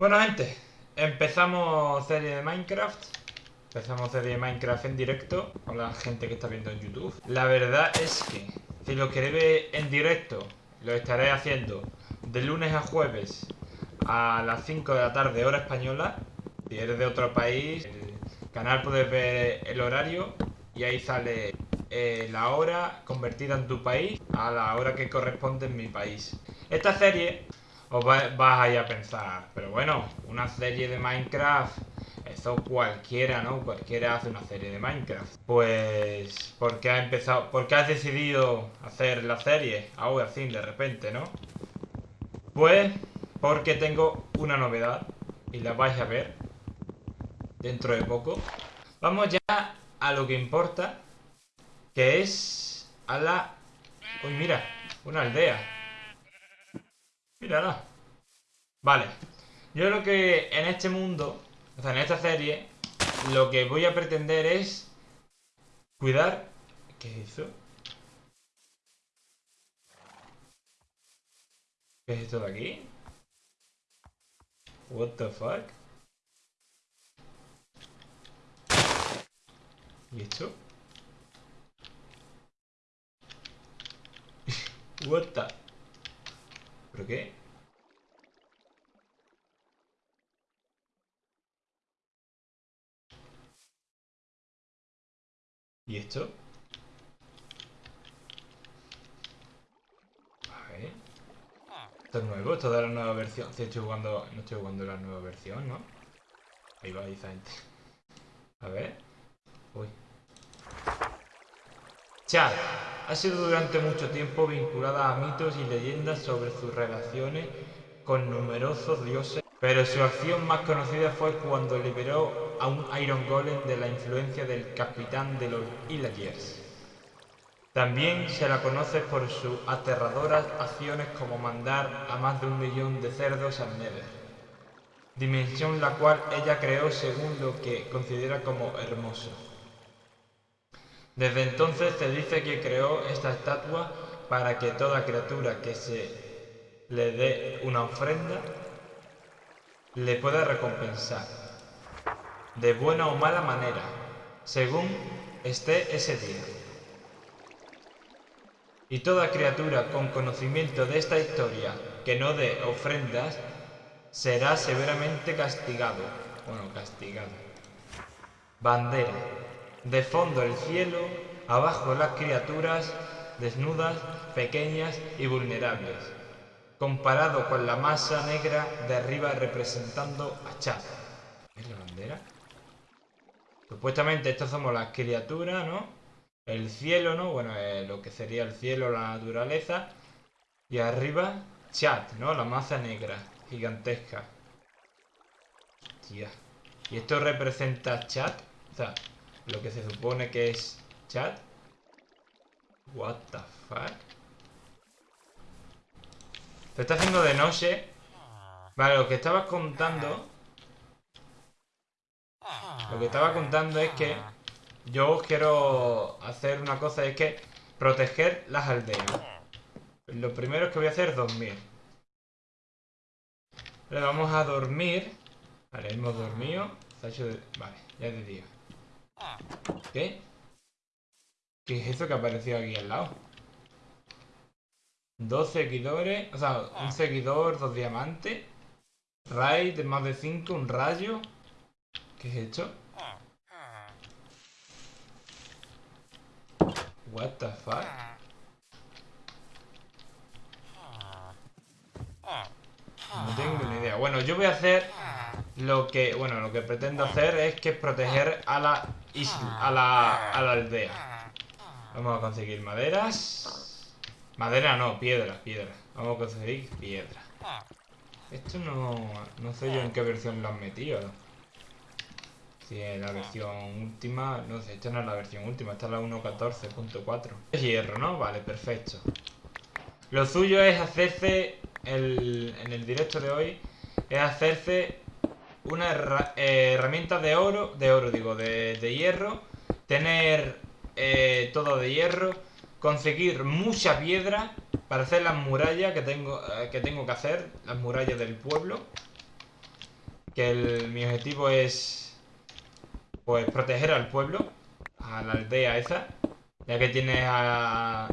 Bueno, gente, empezamos serie de Minecraft. Empezamos serie de Minecraft en directo con la gente que está viendo en YouTube. La verdad es que si lo queréis ver en directo, lo estaré haciendo de lunes a jueves a las 5 de la tarde, hora española. Si eres de otro país, el canal puedes ver el horario y ahí sale eh, la hora convertida en tu país a la hora que corresponde en mi país. Esta serie os va- vas a ir a pensar, pero bueno, una serie de Minecraft, eso cualquiera, ¿no? Cualquiera hace una serie de Minecraft. Pues, ¿por qué has empezado, por qué has decidido hacer la serie ahora así de repente, ¿no? Pues, porque tengo una novedad y la vais a ver dentro de poco. Vamos ya a lo que importa, que es a la... Uy, mira, una aldea. Mírala. Vale. Yo lo que en este mundo, o sea, en esta serie, lo que voy a pretender es cuidar... ¿Qué es eso? ¿Qué es esto de aquí? What the fuck? ¿Y esto? What the... ¿Pero qué? ¿Y esto? A ver. Esto es nuevo, esto de la nueva versión. Sí, estoy jugando, no estoy jugando la nueva versión, ¿no? Ahí va, esa gente. A ver. Uy. Chad ha sido durante mucho tiempo vinculada a mitos y leyendas sobre sus relaciones con numerosos dioses, pero su acción más conocida fue cuando liberó a un Iron Golem de la influencia del capitán de los Illagers. También se la conoce por sus aterradoras acciones como mandar a más de un millón de cerdos al Nether, dimensión la cual ella creó según lo que considera como hermoso. Desde entonces se dice que creó esta estatua para que toda criatura que se le dé una ofrenda le pueda recompensar, de buena o mala manera, según esté ese día. Y toda criatura con conocimiento de esta historia que no dé ofrendas será severamente castigado. Bueno, castigado. Bandera. De fondo el cielo, abajo las criaturas desnudas, pequeñas y vulnerables, comparado con la masa negra de arriba representando a Chad. ¿Es la bandera? Supuestamente estas somos las criaturas, ¿no? El cielo, ¿no? Bueno, eh, lo que sería el cielo, la naturaleza. Y arriba, Chad, ¿no? La masa negra, gigantesca. Hostia. ¿Y esto representa Chad? O sea, lo que se supone que es chat. What the fuck? Se está haciendo de noche. Vale, lo que estaba contando. Lo que estaba contando es que yo os quiero hacer una cosa, es que proteger las aldeas. Lo primero que voy a hacer es dormir. Le vamos a dormir. Vale, hemos dormido. Vale, ya es de día. ¿Qué? ¿Qué es eso que ha aparecido aquí al lado? Dos seguidores, o sea, un seguidor, dos diamantes. Raid de más de cinco, un rayo. ¿Qué es esto? What the fuck? No tengo ni idea. Bueno, yo voy a hacer lo que, bueno, lo que pretendo hacer es que proteger a la isla, a la, a la aldea. Vamos a conseguir maderas. Madera no, piedra, piedra. Vamos a conseguir piedra. Esto no, no sé yo en qué versión lo han metido. Si es la versión última, no sé, esta no es la versión última, esta es la 1.14.4. Es hierro, ¿no? Vale, perfecto. Lo suyo es hacerse, el, en el directo de hoy, es hacerse una eh, herramienta de oro, de oro digo, de, de hierro, tener eh, todo de hierro, conseguir mucha piedra para hacer las murallas que tengo, eh, que tengo que hacer, las murallas del pueblo. que mi objetivo es pues proteger al pueblo, a la aldea esa, ya que tiene a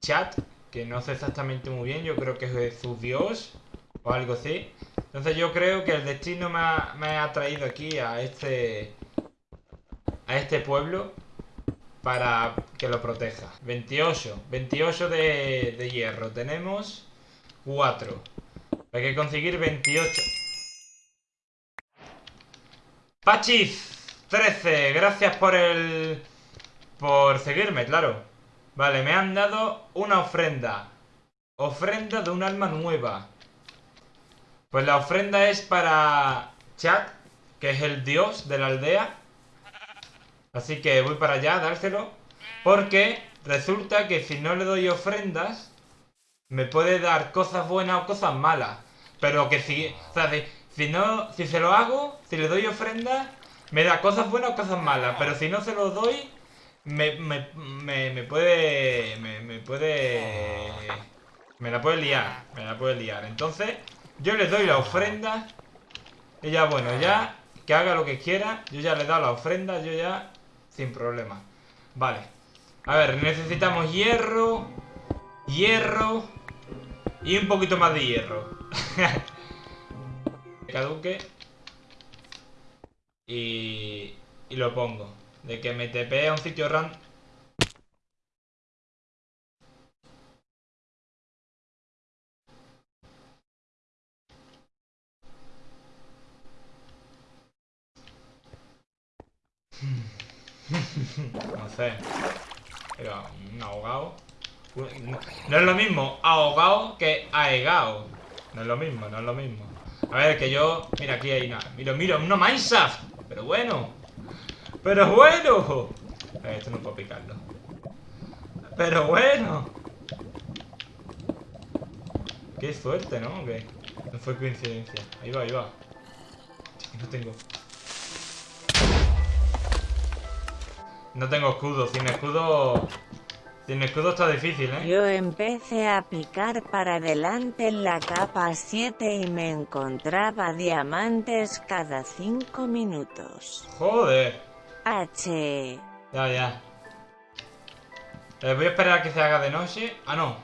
Chat, que no sé exactamente muy bien, yo creo que es su dios o algo así. Entonces yo creo que el destino me ha, me ha traído aquí a este a este pueblo para que lo proteja. 28. 28 de, de hierro. Tenemos 4. Hay que conseguir 28. Pachis 13. Gracias por el... Por seguirme, claro. Vale, me han dado una ofrenda. Ofrenda de un alma nueva. Pues la ofrenda es para Chat, que es el dios de la aldea. Así que voy para allá a dárselo. Porque resulta que si no le doy ofrendas, me puede dar cosas buenas o cosas malas. Pero que si, o sea, si, no, si se lo hago, si le doy ofrendas, me da cosas buenas o cosas malas. Pero si no se lo doy, me, me, me, puede, me, me puede, me la puede liar, me la puede liar. Entonces, yo le doy la ofrenda. Ya, bueno, ya que haga lo que quiera. Yo ya le he dado la ofrenda, yo ya sin problema. Vale. A ver, necesitamos hierro. Hierro. Y un poquito más de hierro. Caduque. Y... Y lo pongo. De que me TP a un sitio random. no sé. Era un ahogado. No es lo mismo ahogado que aegado. No es lo mismo, no es lo mismo. A ver, que yo... Mira, aquí hay nada. Mira, mira, una Mineshaft. Pero bueno. Pero bueno. Ver, esto no puedo picarlo. Pero bueno. Qué suerte, ¿no? Que no fue coincidencia. Ahí va, ahí va. No tengo. No tengo escudo, sin escudo... Sin escudo está difícil, ¿eh? Yo empecé a picar para adelante en la capa 7 y me encontraba diamantes cada 5 minutos. Joder. H. Ya, ya. Eh, voy a esperar a que se haga de noche. Ah, no.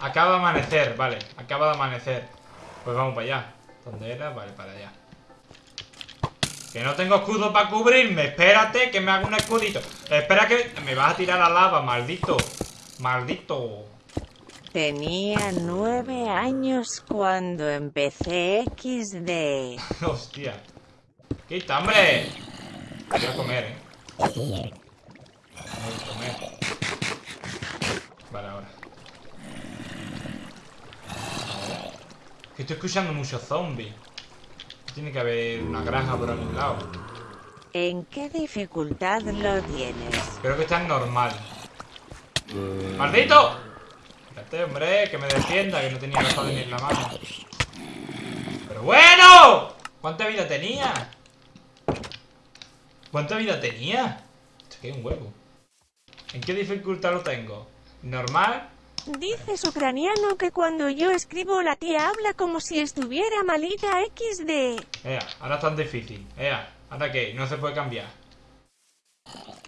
Acaba de amanecer, vale. Acaba de amanecer. Pues vamos para allá. ¿Dónde era? Vale, para allá. Que no tengo escudo para cubrirme. Espérate que me haga un escudito. Espera que me vas a tirar a lava, maldito. Maldito. Tenía nueve años cuando empecé XD. Hostia. Quita, hombre. Voy a comer, eh. A comer. Vale, ahora. Que estoy escuchando muchos zombies. Tiene que haber una granja por algún lado. ¿En qué dificultad lo tienes? Creo que está en normal. ¡Maldito! Espérate, hombre, que me defienda, que no tenía la ni en la mano. ¡Pero bueno! ¿Cuánta vida tenía? ¿Cuánta vida tenía? Esto que es un huevo. ¿En qué dificultad lo tengo? ¿Normal? Dices ucraniano que cuando yo escribo la tía habla como si estuviera malita XD. Ea, ahora es tan difícil. Ea, ¿ahora qué? No se puede cambiar.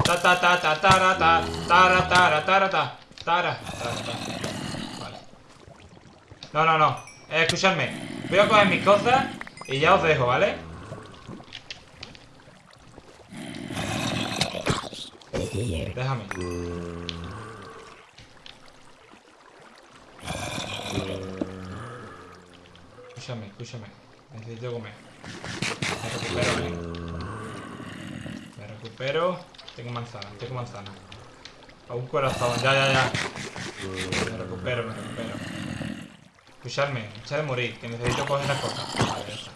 Ta ta ta ta ta ta ta ta ta ta ta Vale. No, no, no. Eh, escuchadme. Voy a coger mis cosas y ya os dejo, ¿vale? Déjame. Escúchame, escúchame. Necesito comer. Me recupero, eh. Me recupero. Tengo manzana, tengo manzana. A un corazón, ya, ya, ya. Me recupero, me recupero. Escuchadme, echa de morir, que necesito coger las cosas. Vale, ya está.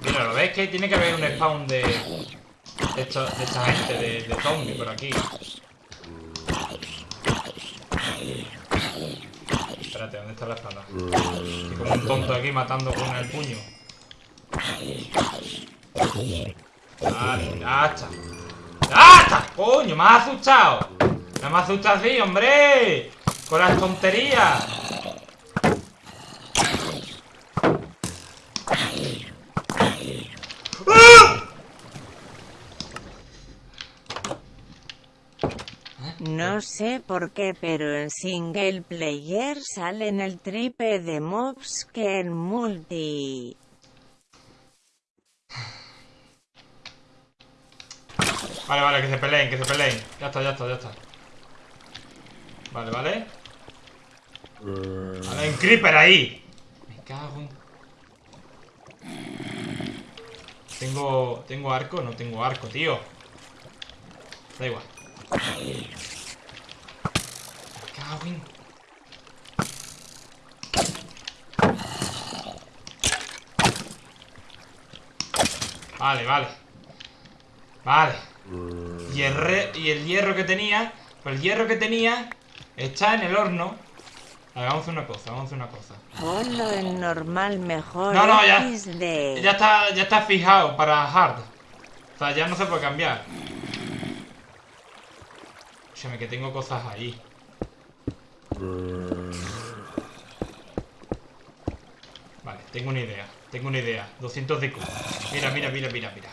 Mira, ¿lo ves que tiene que haber un spawn de... De, esta gente, de, de zombie por aquí. ¿Dónde está la espada? Estoy como un tonto aquí matando con el puño. Vale. ¡Ya está! ¡Coño! ¡Me has asustado! ¡Me has asustado así, hombre! ¡Con las tonterías! No sé por qué, pero en single player salen el triple de mobs que en multi. Vale, vale, que se peleen, que se peleen. Ya está, ya está, ya está. Vale, vale. Vale, hay un creeper ahí. Me cago en... Tengo... ¿Tengo arco? No tengo arco, tío. Da igual. Cago en... Vale, vale. Vale. Hierre- y el hierro que tenía, pues el hierro que tenía está en el horno. A ver, vamos a hacer una cosa, vamos a hacer una cosa. Ponlo en normal mejor. No, no, ya. Ya está, ya está fijado para hard. O sea, ya no se puede cambiar. Escúchame, que tengo cosas ahí. Vale, tengo una idea. Tengo una idea. 200 de Q. Mira, mira, mira, mira, mira.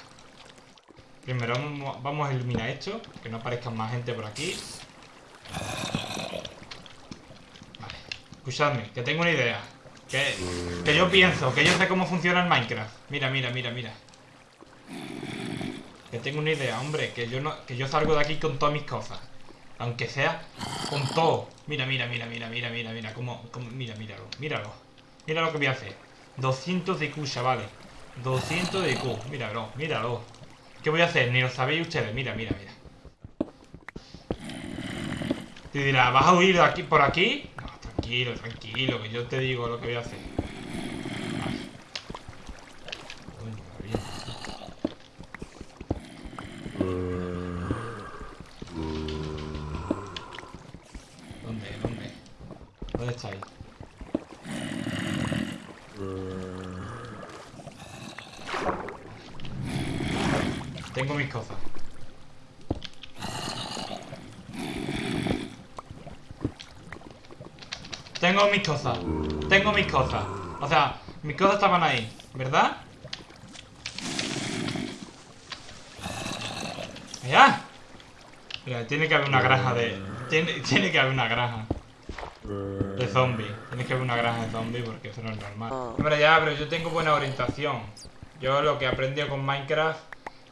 Primero vamos, a eliminar esto. Que no aparezca más gente por aquí. Vale. Escuchadme, que tengo una idea. Que, que yo pienso, que yo sé cómo funciona el Minecraft. Mira, mira, mira, mira. Que tengo una idea, hombre. Que yo no, que yo salgo de aquí con todas mis cosas. Aunque sea con todo. Mira, mira, mira, mira, mira, mira, mira. Cómo, cómo- mira, míralo, míralo. Mira lo que voy a hacer. 200 de Q, chavales. 200 de Q. Míralo, míralo. ¿Qué voy a hacer? Ni lo sabéis ustedes. Mira, mira, mira. Te dirá, ¿vas a huir de aquí por aquí? No, tranquilo, tranquilo, que yo te digo lo que voy a hacer. ¿Dónde estáis? Tengo mis cosas. Tengo mis cosas. Tengo mis cosas. O sea, mis cosas estaban ahí, ¿verdad? ¡Ya! Mira, tiene que haber una granja de... Tiene, tiene que haber una granja zombies. Tiene que haber una granja de zombies porque eso no es normal. Hombre, ya, pero yo tengo buena orientación. Yo lo que he aprendido con Minecraft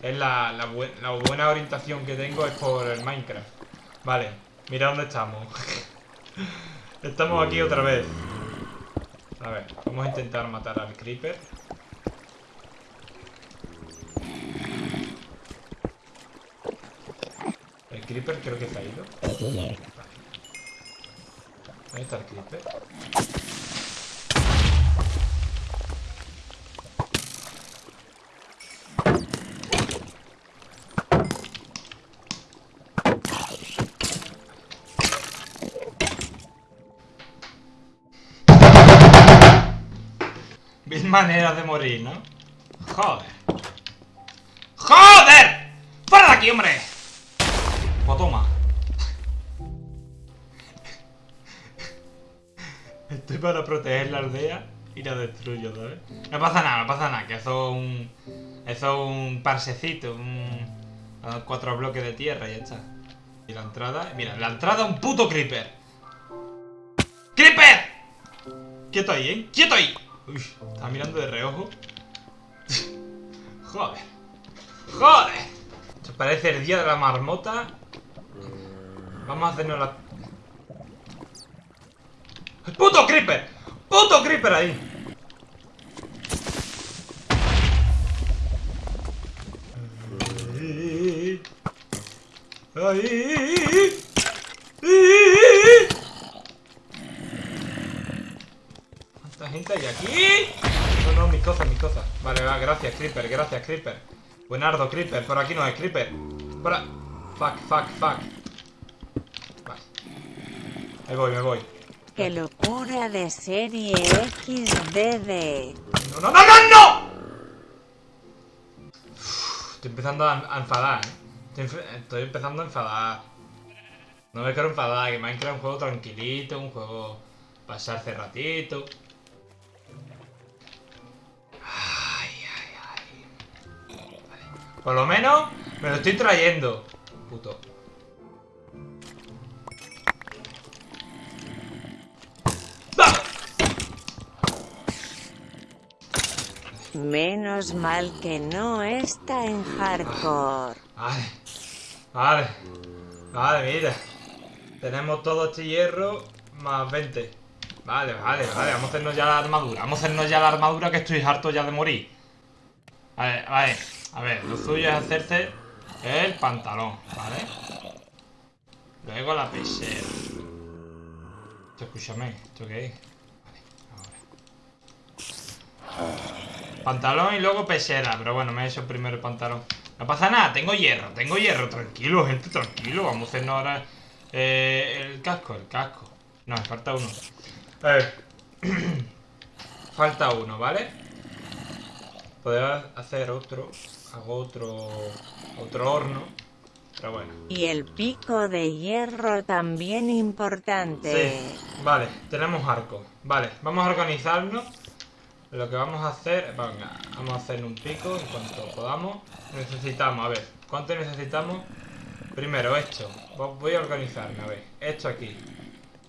es la, la buena orientación que tengo es por el Minecraft. Vale, mira dónde estamos. estamos aquí otra vez. A ver, vamos a intentar matar al Creeper. El Creeper creo que se ha ido. Ahí está el Creeper. Mil maneras de morir, ¿no? Joder. ¡Joder! ¡Fuera de aquí, hombre! Para proteger la aldea y la destruyo, ¿sabes? No pasa nada, no pasa nada, que eso es un... Eso es un parsecito, un... Cuatro bloques de tierra y ya está. Y la entrada... Mira, la entrada un puto creeper. ¡Creeper! Quieto ahí, ¿eh? ¡Quieto ahí! Uy, estaba mirando de reojo. Joder. ¡Joder! Esto parece el día de la marmota. Vamos a hacernos la... ¡Puto creeper! ¡Puto creeper ahí! ¡Ahí! ¿Cuánta gente hay aquí? No, no, mis cosas, mis cosas. Vale, va, gracias, Creeper, gracias, Creeper. Buenardo, Creeper, por aquí no es Creeper. Por a- Fuck, fuck, fuck. Vale. Me voy, me voy. Qué locura de serie XDD. ¡No, no, no, no, no! Estoy empezando a, enfadar, ¿eh? Estoy, estoy empezando a enfadar. No me quiero enfadar, que Minecraft es un juego tranquilito, un juego pasarse ratito. Ay, ay, ay. Vale. Por lo menos me lo estoy trayendo. Puto. Menos mal que no está en hardcore. Vale. Vale. Vale, mira. Tenemos todo este hierro más 20. Vale, vale, vale. Vamos a hacernos ya la armadura. Vamos a hacernos ya la armadura que estoy harto ya de morir. Vale, vale. A ver, lo suyo es hacerse el pantalón, ¿vale? Luego la pechera. Escúchame, ¿esto qué es? Vale, ahora. Pantalón y luego pechera, pero bueno, me he hecho primero el pantalón. No pasa nada, tengo hierro, tengo hierro, tranquilo, gente, tranquilo. Vamos a hacernos ahora eh, el casco, el casco. No, me falta uno. Ver. falta uno, ¿vale? Podría hacer otro. Hago otro. Otro horno. Pero bueno. Y el pico de hierro también importante. Sí, vale, tenemos arco. Vale, vamos a organizarnos. Lo que vamos a hacer, venga, vamos a hacer un pico en cuanto podamos. Necesitamos, a ver, ¿cuánto necesitamos? Primero, esto. Voy a organizarme, a ver. Esto aquí.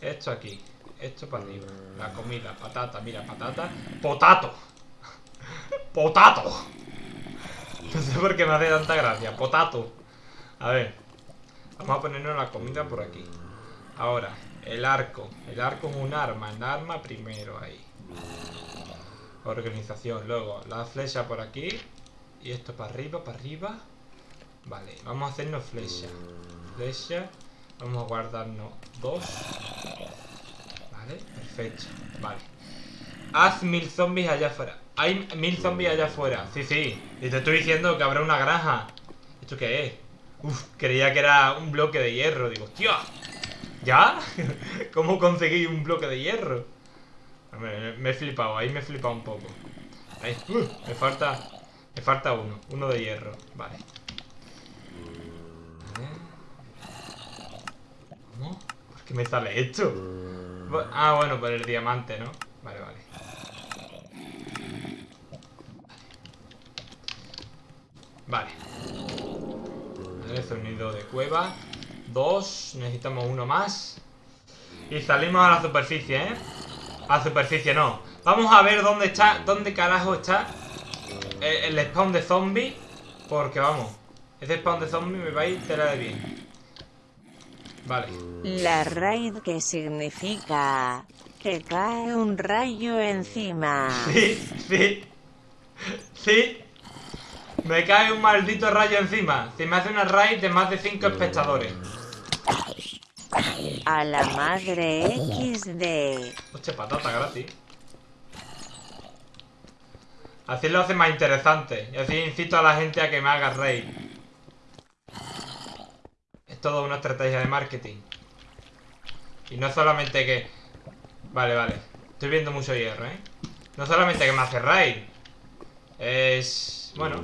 Esto aquí. Esto para arriba. La comida, patata, mira, patata. ¡Potato! ¡Potato! No sé por qué me hace tanta gracia. ¡Potato! A ver. Vamos a ponernos la comida por aquí. Ahora, el arco. El arco es un arma. El arma primero ahí. Organización. Luego, la flecha por aquí. Y esto para arriba, para arriba. Vale, vamos a hacernos flecha. Flecha. Vamos a guardarnos dos. Vale, perfecto. Vale. Haz mil zombies allá afuera. Hay mil zombies allá afuera. Sí, sí. Y te estoy diciendo que habrá una granja. ¿Esto qué es? Uf, creía que era un bloque de hierro. Digo, hostia. ¿Ya? ¿Cómo conseguí un bloque de hierro? Me, he flipado, ahí me he flipado un poco. Ahí. Uh, me falta. Me falta uno. Uno de hierro. Vale. ¿Cómo? ¿Por qué me sale esto? Ah, bueno, por el diamante, ¿no? Vale, vale. Vale. Vale, sonido de cueva. Dos. Necesitamos uno más. Y salimos a la superficie, ¿eh? A superficie no. Vamos a ver dónde está, dónde carajo está el, el spawn de zombie. Porque vamos, ese spawn de zombie me va a ir tela de bien. Vale. La raid que significa que cae un rayo encima. Sí, sí. Sí. Me cae un maldito rayo encima. Si me hace una raid de más de 5 espectadores. A la madre XD. Hostia, patata gratis. Así lo hace más interesante. Y así incito a la gente a que me haga raid. Es toda una estrategia de marketing. Y no solamente que... Vale, vale. Estoy viendo mucho hierro, ¿eh? No solamente que me hace raid. Es... Bueno.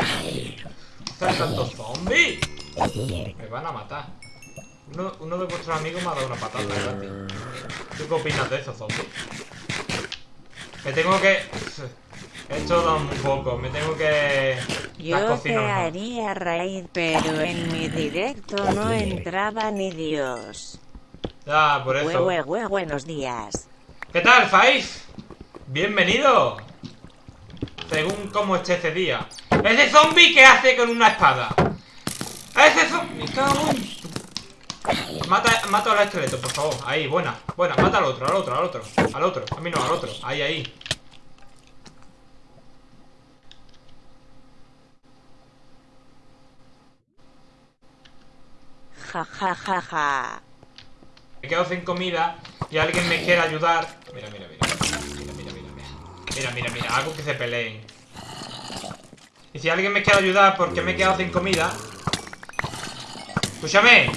¿Están tantos zombies? Me van a matar. Uno, uno, de vuestros amigos me ha dado una patata gratis. ¿Tú qué opinas de eso, zombie? Me tengo que... Esto da un poco, me tengo que... Yo te haría raid, pero en mi directo no entraba ni Dios. Ya, por eso. Hue, hue, buenos días. ¿Qué tal, Faiz? Bienvenido. Según cómo esté ese día. ¿Ese zombie qué hace con una espada? ¡Ese zombie! Cago en... Mata, mata al esqueleto, por favor. Ahí, buena, buena. Mata al otro, al otro, al otro. Al otro, a mí no, al otro. Ahí, ahí. Ja, ja, ja, ja. Me quedo sin comida y alguien me quiere ayudar. Mira, mira, mira, mira. Mira, mira. Algo que se peleen. Y si alguien me quiere ayudar porque me he quedado sin comida. Escúchame.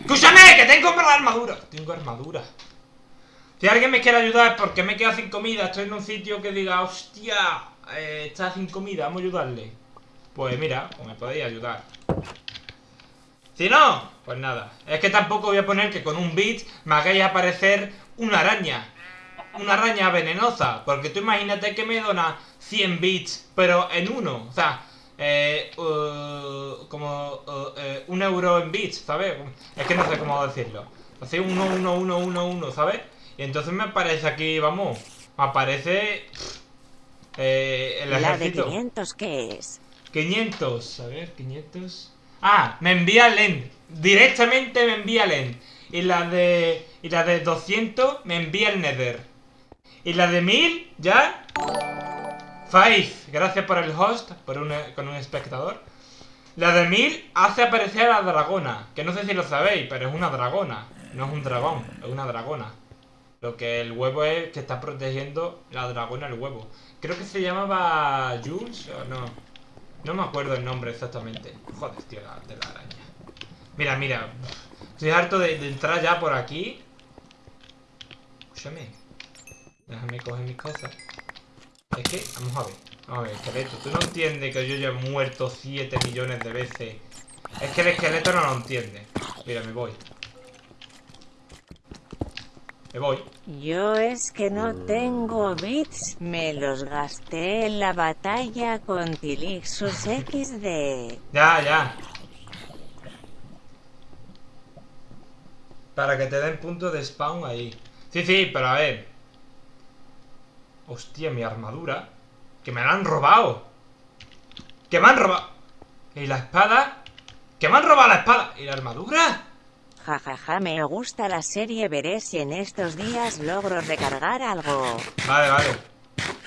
¡Escúchame! ¡Que tengo la armadura! Tengo armadura. Si alguien me quiere ayudar porque me he quedado sin comida, estoy en un sitio que diga, hostia, eh, está sin comida, vamos a ayudarle. Pues mira, pues me podéis ayudar. Si no, pues nada. Es que tampoco voy a poner que con un bit me hagáis aparecer una araña. Una araña venenosa. Porque tú imagínate que me dona 100 bits, pero en uno. O sea, eh, uh, como uh, eh, un euro en bits, ¿sabes? Es que no sé cómo decirlo. Así, 1, 1, 1, 1, 1, ¿sabes? Y entonces me aparece aquí, vamos, me aparece eh, el ¿La de ejército. 500 qué es? 500, a ver, 500. Ah, me envía Len. Directamente me envía Len. Y la de. Y la de 200 me envía el Nether. Y la de 1000, ya. Faith, gracias por el host, por un, con un espectador. La de 1000 hace aparecer a la dragona. Que no sé si lo sabéis, pero es una dragona. No es un dragón, es una dragona. Lo que el huevo es que está protegiendo la dragona el huevo. Creo que se llamaba Jules o no. No me acuerdo el nombre exactamente. Joder, tío, la, de la araña. Mira, mira. Estoy harto de, de entrar ya por aquí. Escúchame. Déjame coger mis cosas. Es que, vamos a ver. Vamos a ver, esqueleto. Tú no entiendes que yo ya he muerto 7 millones de veces. Es que el esqueleto no lo entiende. Mira, me voy. Me voy. Yo es que no tengo bits, me los gasté en la batalla con Tilixus XD. Ya, ya. Para que te den punto de spawn ahí. Sí, sí, pero a ver. Hostia, mi armadura. Que me la han robado. Que me han robado. ¿Y la espada? Que me han robado la espada. ¿Y la armadura? Jajaja, me gusta la serie, veré si en estos días logro recargar algo. Vale, vale.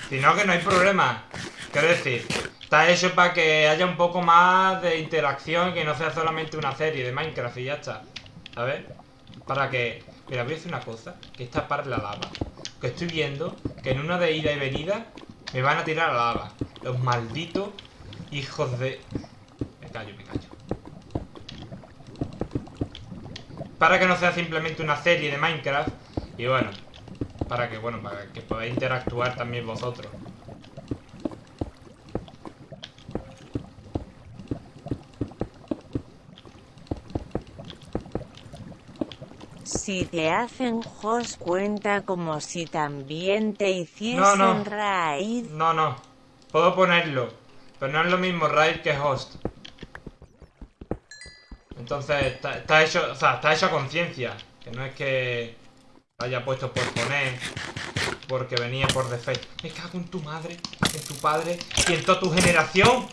Si no, que no hay problema. Quiero decir, está hecho para que haya un poco más de interacción, que no sea solamente una serie de Minecraft y ya está. ¿Sabes? Para que... Mira, voy a hacer una cosa, que es tapar la lava. Que estoy viendo que en una de ida y venida me van a tirar a la lava. Los malditos hijos de... Me callo, me callo. Para que no sea simplemente una serie de Minecraft. Y bueno, para que, bueno, para que podáis interactuar también vosotros. Si te hacen host cuenta como si también te hiciesen No, no. raid. No, no. Puedo ponerlo. Pero no es lo mismo raid que host. Entonces, está, está hecho, o sea, está hecho a conciencia. Que no es que haya puesto por poner. Porque venía por defecto. Me cago en tu madre, en tu padre y en toda tu generación.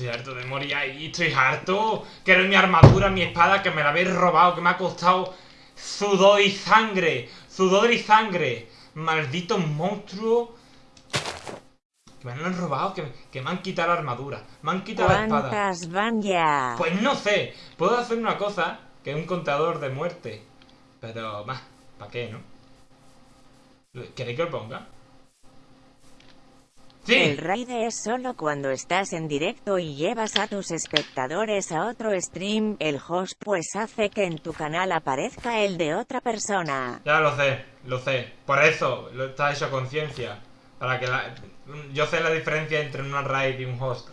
Estoy harto de morir ahí, estoy harto. Quiero mi armadura, mi espada, que me la habéis robado, que me ha costado sudor y sangre. Sudor y sangre. Maldito monstruo. Que me han robado, que, que me han quitado la armadura. Me han quitado la espada. ¿Cuántas van ya? Pues no sé. Puedo hacer una cosa, que es un contador de muerte. Pero, más, ¿para qué, no? ¿Queréis que lo ponga? El raid es solo cuando estás en directo y llevas a tus espectadores a otro stream. El host pues hace que en tu canal aparezca el de otra persona. Ya lo sé, lo sé. Por eso lo está hecho conciencia. Para que la... Yo sé la diferencia entre una raid y un host.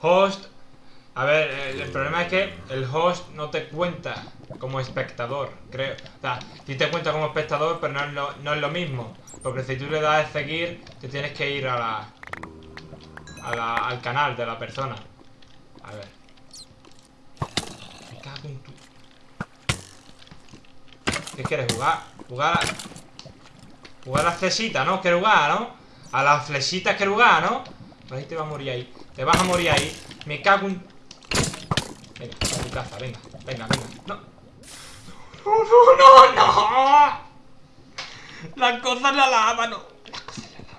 Host... A ver, el, el problema es que el host no te cuenta como espectador, creo. O sea, sí te cuenta como espectador, pero no es lo, no es lo mismo. Porque si tú le das a seguir, te tienes que ir a la, a la- al canal de la persona. A ver. Me cago en tu... ¿Qué quieres jugar? Jugar a... Jugar a las flechitas, ¿no? ¿Quieres jugar, no? A las flechitas quieres jugar, ¿no? Pues ahí te vas a morir ahí. Te vas a morir ahí. Me cago en... Venga, venga. Venga, venga. No. No, no, no, no. Las cosas la lava, no. Las cosas la.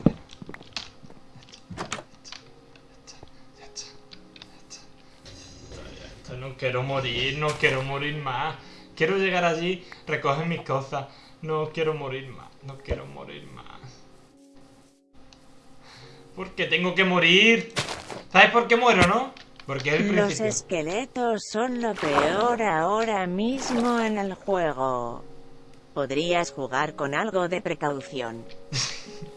No quiero morir, no quiero morir más. Quiero llegar allí, recoger mis cosas. No quiero morir más, no quiero morir más. ¿Por qué tengo que morir? ¿Sabes por qué muero, no? Porque Los esqueletos son lo peor ahora mismo en el juego. Podrías jugar con algo de precaución.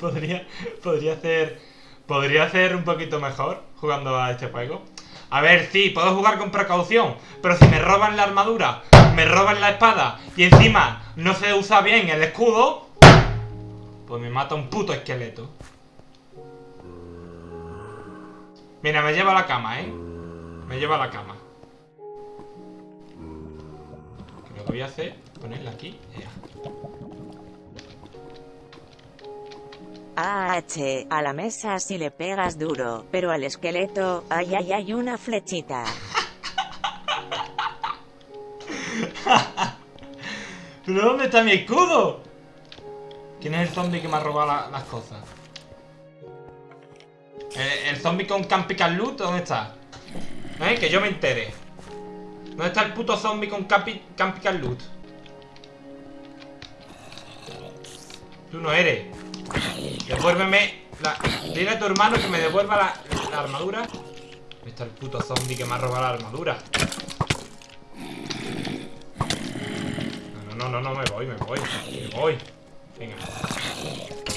Podría, podría hacer. Podría hacer un poquito mejor jugando a este juego. A ver, sí, puedo jugar con precaución, pero si me roban la armadura, me roban la espada y encima no se usa bien el escudo, Pues me mata un puto esqueleto. Mira, me lleva a la cama, ¿eh? Me lleva a la cama. Lo que voy a hacer, ponerla aquí. Ya. AH, a la mesa si le pegas duro, pero al esqueleto, ay ay ay una flechita. ¿Pero dónde está mi escudo? ¿Quién es el zombie que me ha robado la- las cosas? ¿El, el zombie con Campical Loot? ¿Dónde está? ¿Eh? Que yo me entere. ¿Dónde está el puto zombie con Campi Campical Loot? Tú no eres. Devuélveme la... Dile a tu hermano que me devuelva la, la armadura. ¿Dónde está el puto zombie que me ha robado la armadura? No, no, no, no, me voy, me voy. Me voy. Venga.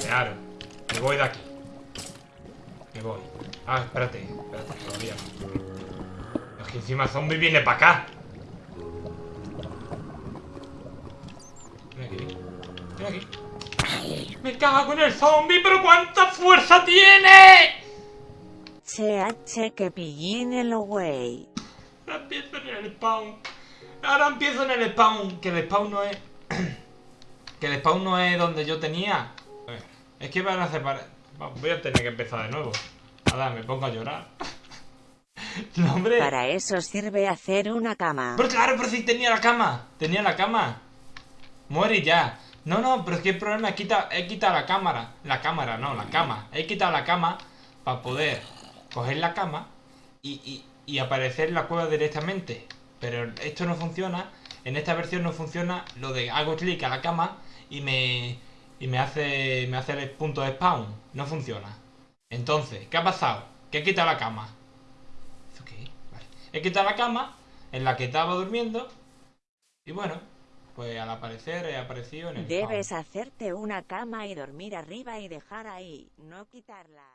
Claro. Me voy de aquí. Me voy. Ah, espérate. Espérate, todavía. Es que encima zombie viene para acá. Ven aquí. Ven aquí. Me cago en el zombie, pero ¿cuánta fuerza tiene? CH que pillín el güey. Ahora empiezo en el spawn. Ahora empiezo en el spawn. Que el spawn no es. que el spawn no es donde yo tenía. Es que van a separar. Voy a tener que empezar de nuevo. Nada, me pongo a llorar. no, hombre. Para eso sirve hacer una cama. Pero claro, pero si tenía la cama. Tenía la cama. Muere ya. No, no, pero es que el problema es que he quitado la cámara. La cámara, no, la cama. He quitado la cama para poder coger la cama y, y- y aparecer en la cueva directamente. Pero esto no funciona. En esta versión no funciona lo de hago clic a la cama y me, y me hace me hace el punto de spawn. No funciona. Entonces, ¿qué ha pasado? Que he quitado la cama. ¿Eso qué? Vale. He quitado la cama en la que estaba durmiendo. Y bueno, pues al aparecer he aparecido en el spawn. Debes hacerte una cama y dormir arriba y dejar ahí, no quitarla.